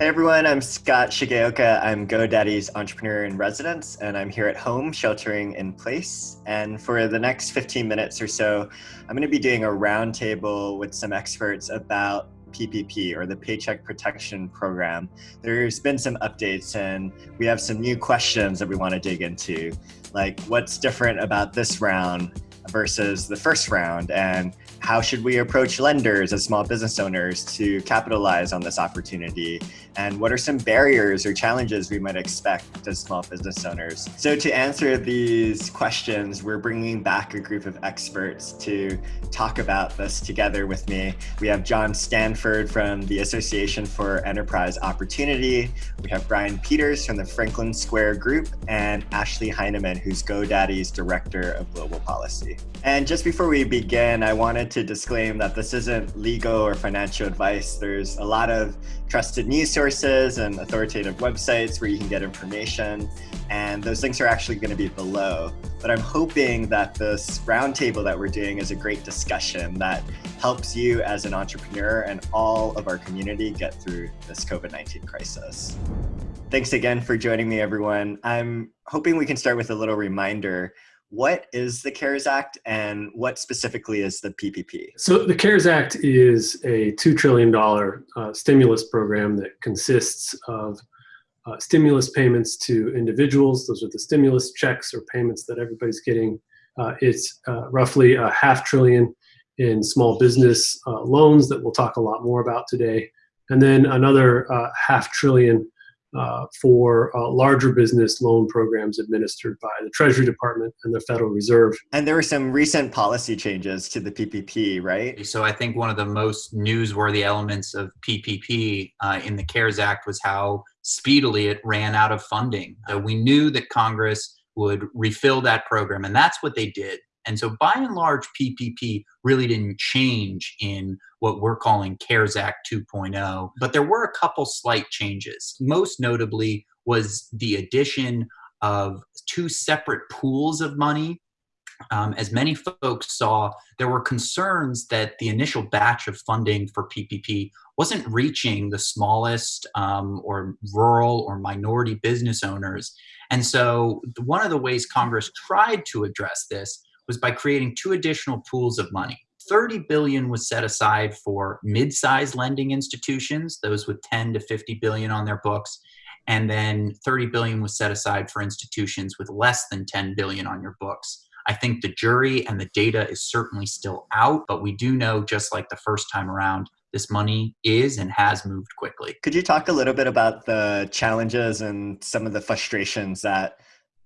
Hey everyone, I'm Scott Shigeoka. I'm GoDaddy's entrepreneur in residence, and I'm here at home sheltering in place. And for the next 15 minutes or so, I'm going to be doing a roundtable with some experts about PPP or the Paycheck Protection Program. There's been some updates, and we have some new questions that we want to dig into, like what's different about this round versus the first round, and how should we approach lenders as small business owners to capitalize on this opportunity? And what are some barriers or challenges we might expect as small business owners? So to answer these questions, we're bringing back a group of experts to talk about this together with me. We have John Stanford from the Association for Enterprise Opportunity. We have Brian Peters from the Franklin Square Group and Ashley Heineman, who's GoDaddy's Director of Global Policy. And just before we begin, I wanted to disclaim that this isn't legal or financial advice. There's a lot of trusted news sources and authoritative websites where you can get information, and those links are actually going to be below. But I'm hoping that this roundtable that we're doing is a great discussion that helps you as an entrepreneur and all of our community get through this COVID 19 crisis. Thanks again for joining me, everyone. I'm hoping we can start with a little reminder what is the CARES Act and what specifically is the PPP? So the CARES Act is a $2 trillion uh, stimulus program that consists of uh, stimulus payments to individuals. Those are the stimulus checks or payments that everybody's getting. Uh, it's uh, roughly a half trillion in small business uh, loans that we'll talk a lot more about today. And then another uh, half trillion uh, for uh, larger business loan programs administered by the Treasury Department and the Federal Reserve. And there were some recent policy changes to the PPP, right? So I think one of the most newsworthy elements of PPP uh, in the CARES Act was how speedily it ran out of funding. Uh, we knew that Congress would refill that program, and that's what they did. And so, by and large, PPP really didn't change in what we're calling CARES Act 2.0, but there were a couple slight changes. Most notably was the addition of two separate pools of money. Um, as many folks saw, there were concerns that the initial batch of funding for PPP wasn't reaching the smallest um, or rural or minority business owners. And so, one of the ways Congress tried to address this was by creating two additional pools of money. 30 billion was set aside for mid-sized lending institutions, those with 10 to 50 billion on their books, and then 30 billion was set aside for institutions with less than 10 billion on your books. I think the jury and the data is certainly still out, but we do know just like the first time around this money is and has moved quickly. Could you talk a little bit about the challenges and some of the frustrations that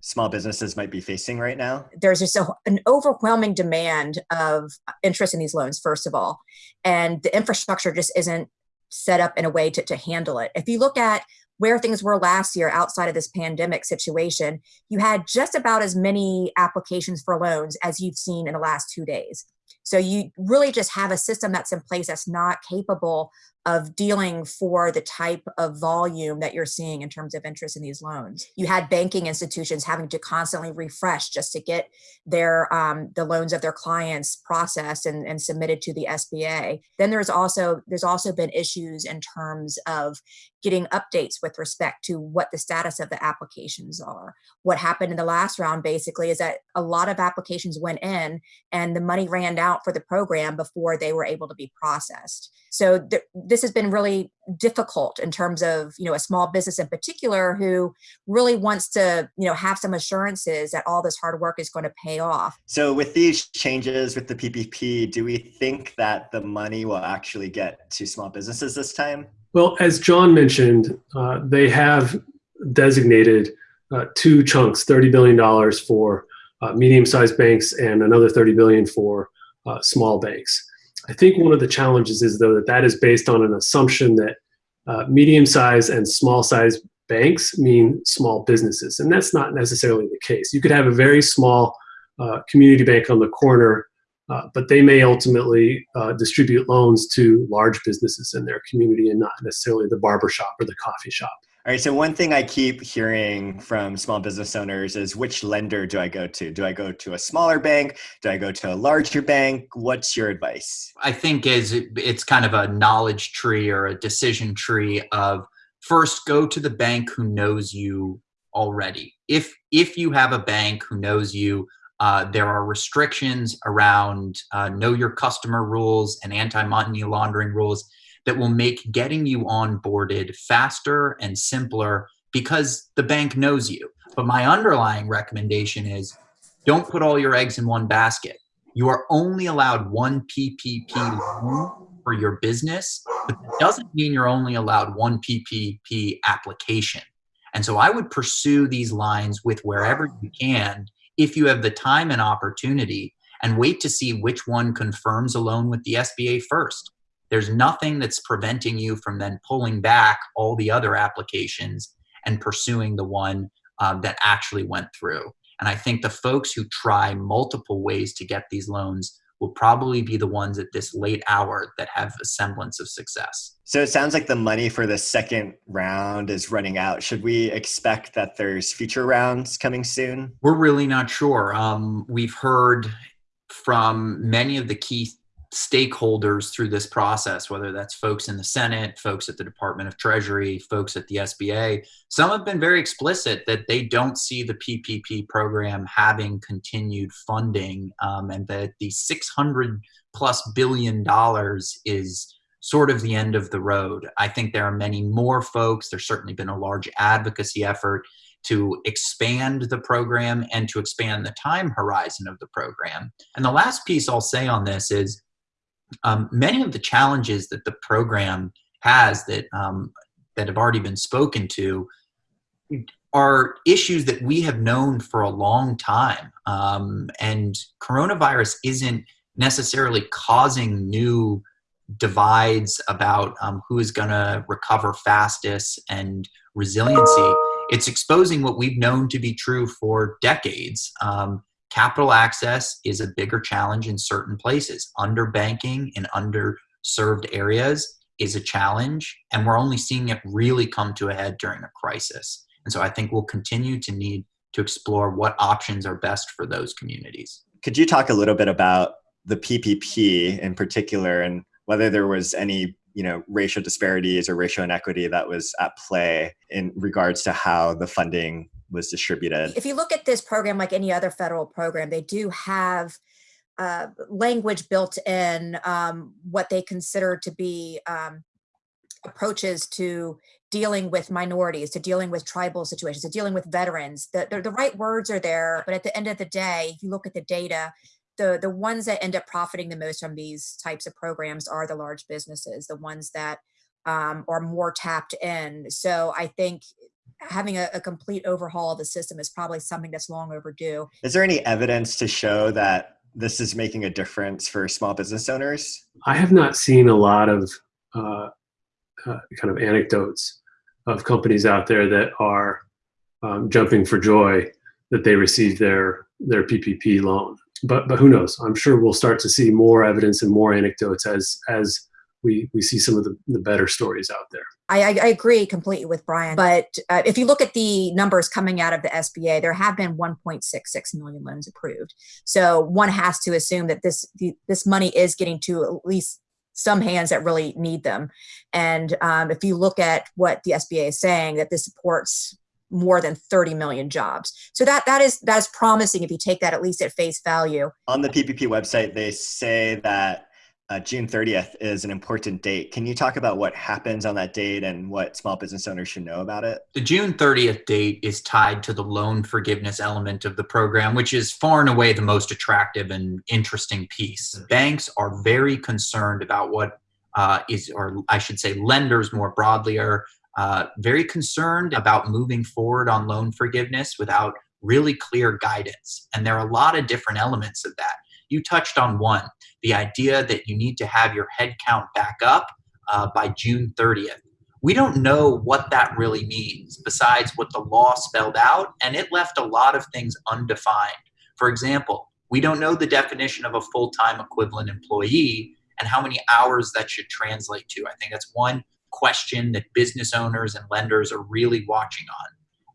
small businesses might be facing right now? There's just a, an overwhelming demand of interest in these loans, first of all, and the infrastructure just isn't set up in a way to, to handle it. If you look at where things were last year outside of this pandemic situation, you had just about as many applications for loans as you've seen in the last two days. So you really just have a system that's in place that's not capable of dealing for the type of volume that you're seeing in terms of interest in these loans. You had banking institutions having to constantly refresh just to get their um, the loans of their clients processed and, and submitted to the SBA. Then there's also there's also been issues in terms of getting updates with respect to what the status of the applications are. What happened in the last round basically is that a lot of applications went in and the money ran out for the program before they were able to be processed. So th- this has been really difficult in terms of you know a small business in particular who really wants to you know have some assurances that all this hard work is going to pay off so with these changes with the ppp do we think that the money will actually get to small businesses this time well as john mentioned uh, they have designated uh, two chunks $30 billion for uh, medium-sized banks and another 30 billion for uh, small banks I think one of the challenges is though that that is based on an assumption that uh, medium-sized and small-sized banks mean small businesses, and that's not necessarily the case. You could have a very small uh, community bank on the corner, uh, but they may ultimately uh, distribute loans to large businesses in their community and not necessarily the barber shop or the coffee shop. All right. So one thing I keep hearing from small business owners is which lender do I go to? Do I go to a smaller bank? Do I go to a larger bank? What's your advice? I think is it's kind of a knowledge tree or a decision tree of first go to the bank who knows you already. If if you have a bank who knows you, uh, there are restrictions around uh, know your customer rules and anti-money laundering rules that will make getting you onboarded faster and simpler because the bank knows you. But my underlying recommendation is don't put all your eggs in one basket. You are only allowed one PPP loan for your business, but that doesn't mean you're only allowed one PPP application. And so I would pursue these lines with wherever you can if you have the time and opportunity and wait to see which one confirms a loan with the SBA first. There's nothing that's preventing you from then pulling back all the other applications and pursuing the one uh, that actually went through. And I think the folks who try multiple ways to get these loans will probably be the ones at this late hour that have a semblance of success. So it sounds like the money for the second round is running out. Should we expect that there's future rounds coming soon? We're really not sure. Um, we've heard from many of the key stakeholders through this process, whether that's folks in the Senate, folks at the Department of Treasury, folks at the SBA. Some have been very explicit that they don't see the PPP program having continued funding um, and that the 600 plus billion dollars is sort of the end of the road. I think there are many more folks. There's certainly been a large advocacy effort to expand the program and to expand the time horizon of the program. And the last piece I'll say on this is um, many of the challenges that the program has that um, that have already been spoken to are issues that we have known for a long time, um, and coronavirus isn't necessarily causing new divides about um, who is going to recover fastest and resiliency. It's exposing what we've known to be true for decades. Um, Capital access is a bigger challenge in certain places. Underbanking in underserved areas is a challenge, and we're only seeing it really come to a head during a crisis. And so I think we'll continue to need to explore what options are best for those communities. Could you talk a little bit about the PPP in particular and whether there was any you know racial disparities or racial inequity that was at play in regards to how the funding was distributed. If you look at this program like any other federal program, they do have uh, language built in um, what they consider to be um, approaches to dealing with minorities, to dealing with tribal situations, to dealing with veterans. The, the, the right words are there, but at the end of the day, if you look at the data, the, the ones that end up profiting the most from these types of programs are the large businesses, the ones that um, are more tapped in. So I think having a, a, complete overhaul of the system is probably something that's long overdue. Is there any evidence to show that this is making a difference for small business owners? I have not seen a lot of uh, uh, kind of anecdotes of companies out there that are um, jumping for joy that they received their their PPP loan. But but who knows? I'm sure we'll start to see more evidence and more anecdotes as as we we see some of the, the better stories out there. I, I agree completely with Brian. But uh, if you look at the numbers coming out of the SBA, there have been 1.66 million loans approved. So one has to assume that this this money is getting to at least some hands that really need them. And um, if you look at what the SBA is saying, that this supports more than 30 million jobs. So that that is that is promising if you take that at least at face value. On the PPP website, they say that uh, June 30th is an important date. Can you talk about what happens on that date and what small business owners should know about it? The June 30th date is tied to the loan forgiveness element of the program, which is far and away the most attractive and interesting piece. Banks are very concerned about what uh, is, or I should say, lenders more broadly are uh, very concerned about moving forward on loan forgiveness without really clear guidance. And there are a lot of different elements of that. You touched on one the idea that you need to have your head count back up uh, by June 30th. We don't know what that really means besides what the law spelled out, and it left a lot of things undefined. For example, we don't know the definition of a full time equivalent employee and how many hours that should translate to. I think that's one question that business owners and lenders are really watching on.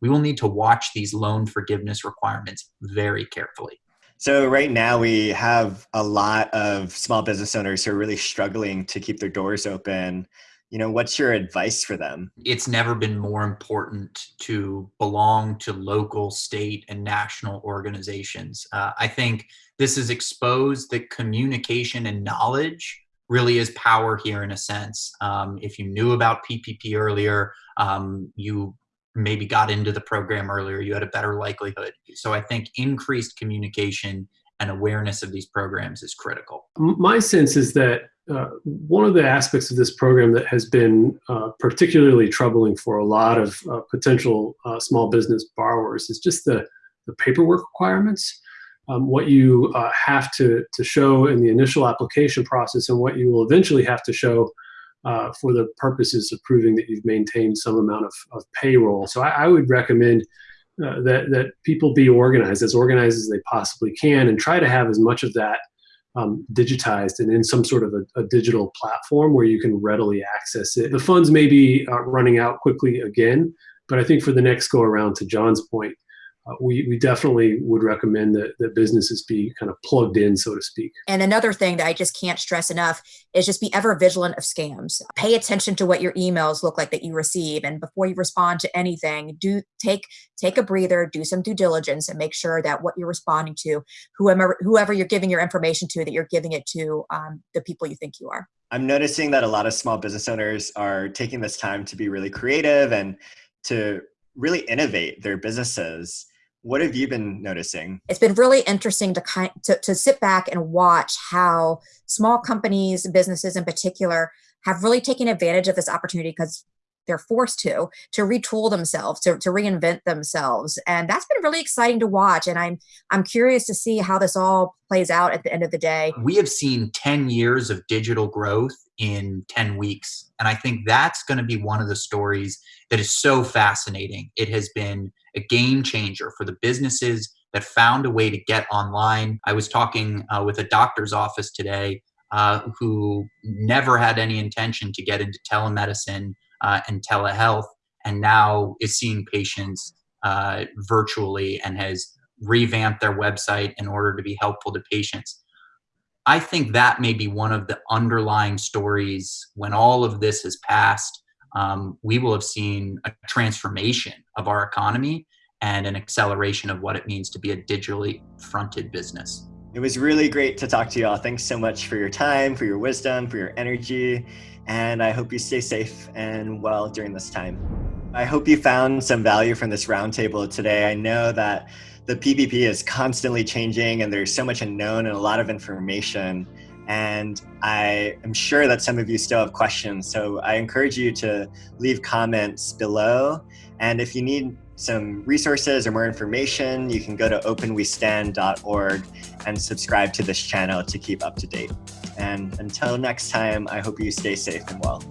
We will need to watch these loan forgiveness requirements very carefully. So right now we have a lot of small business owners who are really struggling to keep their doors open you know, what's your advice for them? It's never been more important to belong to local, state, and national organizations. Uh, I think this has exposed that communication and knowledge really is power here in a sense. Um, if you knew about PPP earlier, um, you maybe got into the program earlier, you had a better likelihood. So I think increased communication and awareness of these programs is critical. My sense is that uh, one of the aspects of this program that has been uh, particularly troubling for a lot of uh, potential uh, small business borrowers is just the, the paperwork requirements. Um, what you uh, have to, to show in the initial application process and what you will eventually have to show uh, for the purposes of proving that you've maintained some amount of, of payroll. So I, I would recommend uh, that that people be organized as organized as they possibly can and try to have as much of that um, digitized and in some sort of a, a, digital platform where you can readily access it. The funds may be uh, running out quickly again, but I think for the next go around, to John's point, uh, we, we definitely would recommend that, that businesses be kind of plugged in, so to speak. And another thing that I just can't stress enough is just be ever vigilant of scams. Pay attention to what your emails look like that you receive. And before you respond to anything, do take take a breather, do some due diligence and make sure that what you're responding to, whoever whoever you're giving your information to, that you're giving it to um, the people you think you are. I'm noticing that a lot of small business owners are taking this time to be really creative and to really innovate their businesses what have you been noticing? It's been really interesting to kind to, to sit back and watch how small companies, businesses in particular, have really taken advantage of this opportunity because they're forced to to retool themselves to, to reinvent themselves. And that's been really exciting to watch and i'm i'm curious to see how this all plays out at the end of the day. We have seen 10 years of digital growth in 10 weeks and i think that's going to be one of the stories that is so fascinating. It has been a game changer for the businesses that found a way to get online. I was talking uh, with a doctor's office today uh, who never had any intention to get into telemedicine uh, and telehealth, and now is seeing patients uh, virtually and has revamped their website in order to be helpful to patients. I think that may be one of the underlying stories when all of this has passed um, we will have seen a transformation of our economy and an acceleration of what it means to be a digitally fronted business. It was really great to talk to you all. Thanks so much for your time, for your wisdom, for your energy, and I hope you stay safe and well during this time. I hope you found some value from this roundtable today. I know that the PPP is constantly changing and there's so much unknown and a lot of information. And I am sure that some of you still have questions. So I encourage you to leave comments below. And if you need some resources or more information, you can go to openwestand.org and subscribe to this channel to keep up to date. And until next time, I hope you stay safe and well.